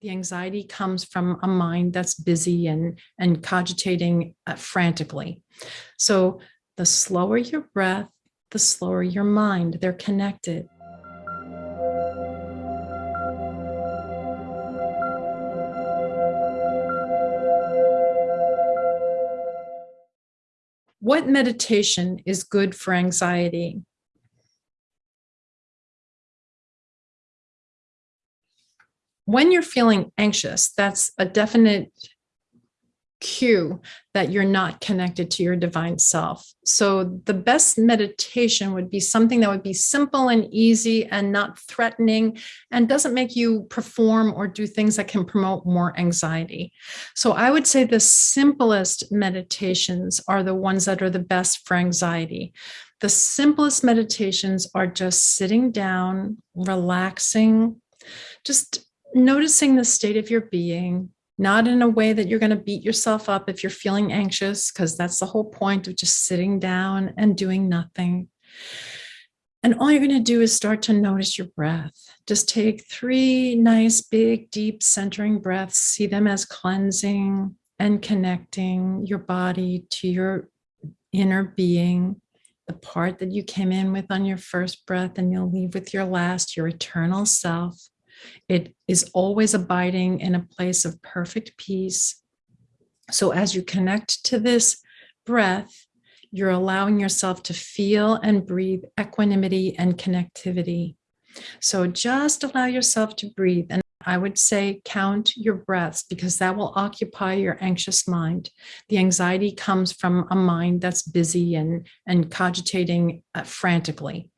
The anxiety comes from a mind that's busy and, and cogitating uh, frantically. So the slower your breath, the slower your mind. They're connected. What meditation is good for anxiety? When you're feeling anxious, that's a definite cue that you're not connected to your divine self. So the best meditation would be something that would be simple and easy and not threatening and doesn't make you perform or do things that can promote more anxiety. So I would say the simplest meditations are the ones that are the best for anxiety. The simplest meditations are just sitting down, relaxing, just noticing the state of your being, not in a way that you're going to beat yourself up if you're feeling anxious, because that's the whole point of just sitting down and doing nothing. And all you're going to do is start to notice your breath. Just take three nice, big, deep centering breaths, see them as cleansing and connecting your body to your inner being, the part that you came in with on your first breath and you'll leave with your last, your eternal self. It is always abiding in a place of perfect peace. So as you connect to this breath, you're allowing yourself to feel and breathe equanimity and connectivity. So just allow yourself to breathe. And I would say count your breaths because that will occupy your anxious mind. The anxiety comes from a mind that's busy and, and cogitating uh, frantically.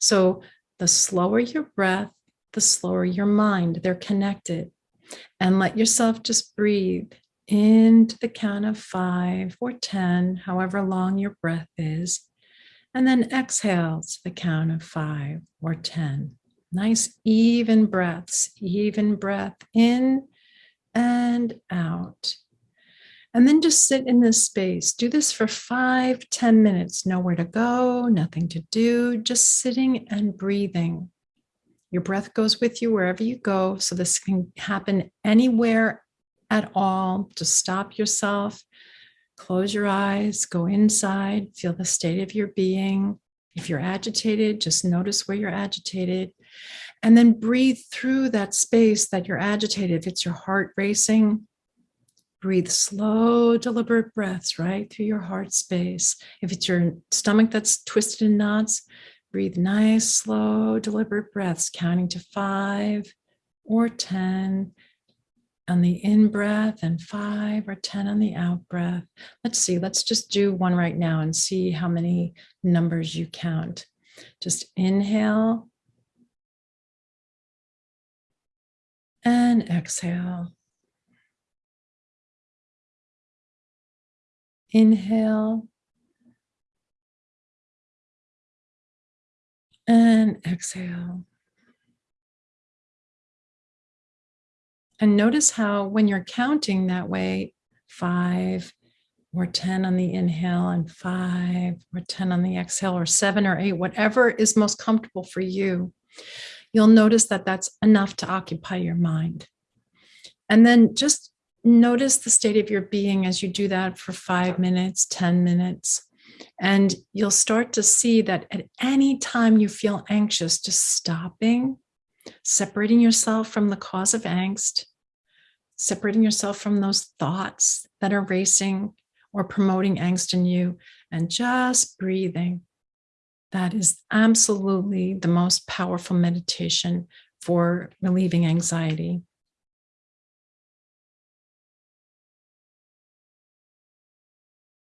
So the slower your breath, the slower your mind. They're connected. And let yourself just breathe into the count of five or 10, however long your breath is. And then exhale to the count of five or 10. Nice even breaths, even breath in and out. And then just sit in this space. Do this for five, ten minutes. Nowhere to go, nothing to do, just sitting and breathing. Your breath goes with you wherever you go. So this can happen anywhere at all. Just stop yourself, close your eyes, go inside, feel the state of your being. If you're agitated, just notice where you're agitated and then breathe through that space that you're agitated. If it's your heart racing, breathe slow, deliberate breaths right through your heart space. If it's your stomach that's twisted in knots, Breathe nice, slow, deliberate breaths, counting to five or 10 on the in breath and five or 10 on the out breath. Let's see, let's just do one right now and see how many numbers you count. Just inhale and exhale. Inhale and exhale. And notice how when you're counting that way, five or 10 on the inhale and five or 10 on the exhale or seven or eight, whatever is most comfortable for you, you'll notice that that's enough to occupy your mind. And then just notice the state of your being as you do that for five minutes, 10 minutes. And you'll start to see that at any time you feel anxious, just stopping, separating yourself from the cause of angst, separating yourself from those thoughts that are racing or promoting angst in you, and just breathing. That is absolutely the most powerful meditation for relieving anxiety.